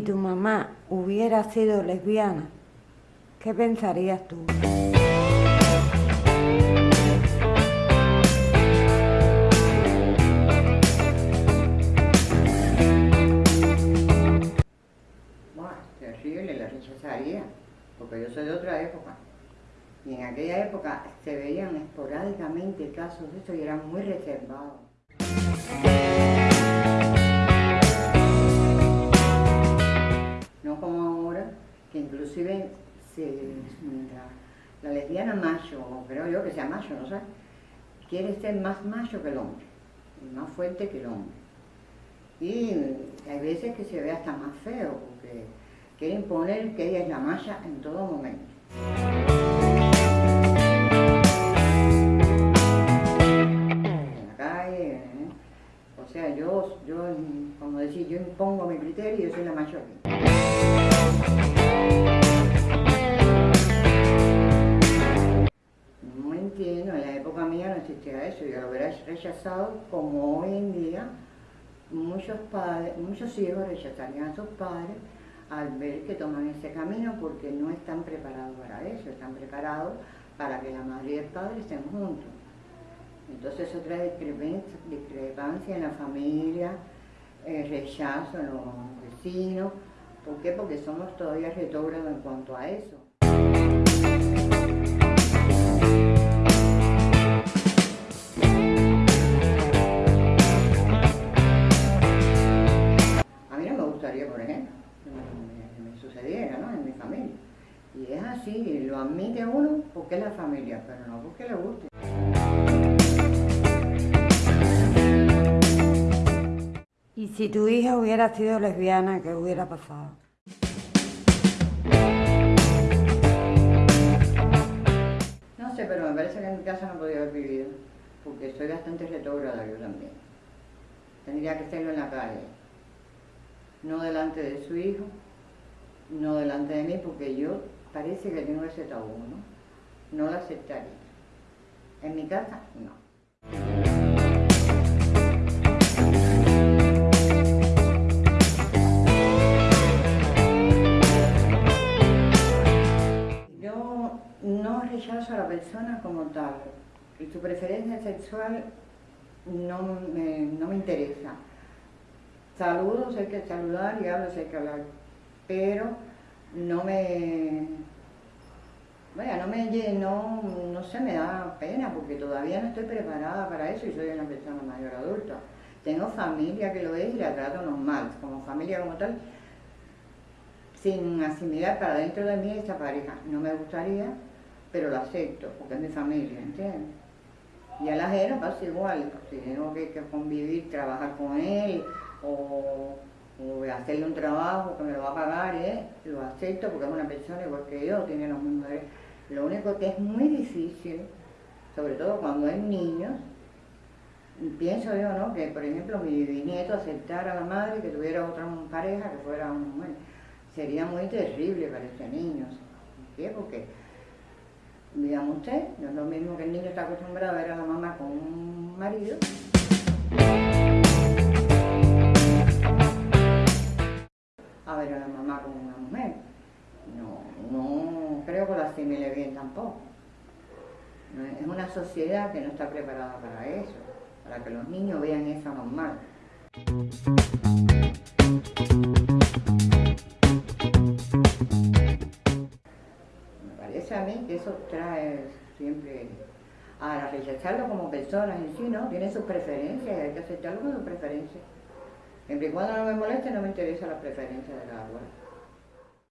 si tu mamá hubiera sido lesbiana, ¿qué pensarías tú? Buah, terrible, la rechazaría, porque yo soy de otra época. Y en aquella época se veían esporádicamente casos de esto y eran muy reservados. Que inclusive la, lesbiana macho, o creo yo que sea macho, no sé, quiere ser más macho que el hombre, más fuerte que el hombre. Y hay veces que se ve hasta más feo, porque quiere imponer que ella es la macha en todo momento. En la calle, ¿eh? o sea, yo, yo, como decir, yo impongo mi criterio y yo soy la mayor existía eso, yo lo hubiera rechazado como hoy en día muchos padres, muchos hijos rechazarían a sus padres al ver que toman ese camino porque no están preparados para eso, están preparados para que la madre y el padre estén juntos. Entonces discrepancia, discrepancia en la familia, eh, rechazo en los vecinos. ¿Por qué? Porque somos todavía retrógrados en cuanto a eso. Admite uno porque es la familia, pero no porque le guste. Y si tu hija hubiera sido lesbiana, ¿qué hubiera pasado? No sé, pero me parece que en mi casa no podía haber vivido, porque soy bastante retrógrada yo también. Tendría que hacerlo en la calle, no delante de su hijo, no delante de mí, porque yo parece que tengo ese tabú, ¿no? No lo aceptaría. En mi casa, no. Yo no rechazo a la persona como tal. Y su preferencia sexual no me, no me interesa. Saludos, hay que saludar y hablo, hay que hablar. Pero no me. Vaya, no me no, no sé, me da pena porque todavía no estoy preparada para eso y soy una persona mayor adulta. Tengo familia que lo es y la trato normal, como familia como tal, sin asimilar para dentro de mí esa pareja. No me gustaría, pero lo acepto, porque es mi familia, ¿entiendes? Y al ajeno pasa igual, si tengo que convivir, trabajar con él, o, hacerle un trabajo que me lo va a pagar, lo acepto porque es una persona igual que yo, tiene los mismos derechos. Lo único que es muy difícil, sobre todo cuando hay niños, pienso yo, ¿no? Que por ejemplo mi bisnieto aceptara a la madre que tuviera otra pareja que fuera una mujer. Sería muy terrible para ese niño. ¿Por qué? Porque, digamos usted, no es lo mismo que el niño está acostumbrado a ver a la mamá con un marido. Con una mujer. No, no creo que lo asimile bien tampoco. Es una sociedad que no está preparada para eso, para que los niños vean eso normal. Me parece a mí que eso trae siempre a rechazarlo como personas en sí, ¿no? Tiene sus preferencias hay que aceptarlo con sus preferencias. Siempre y cuando no me moleste, no me interesa las preferencias de cada cual.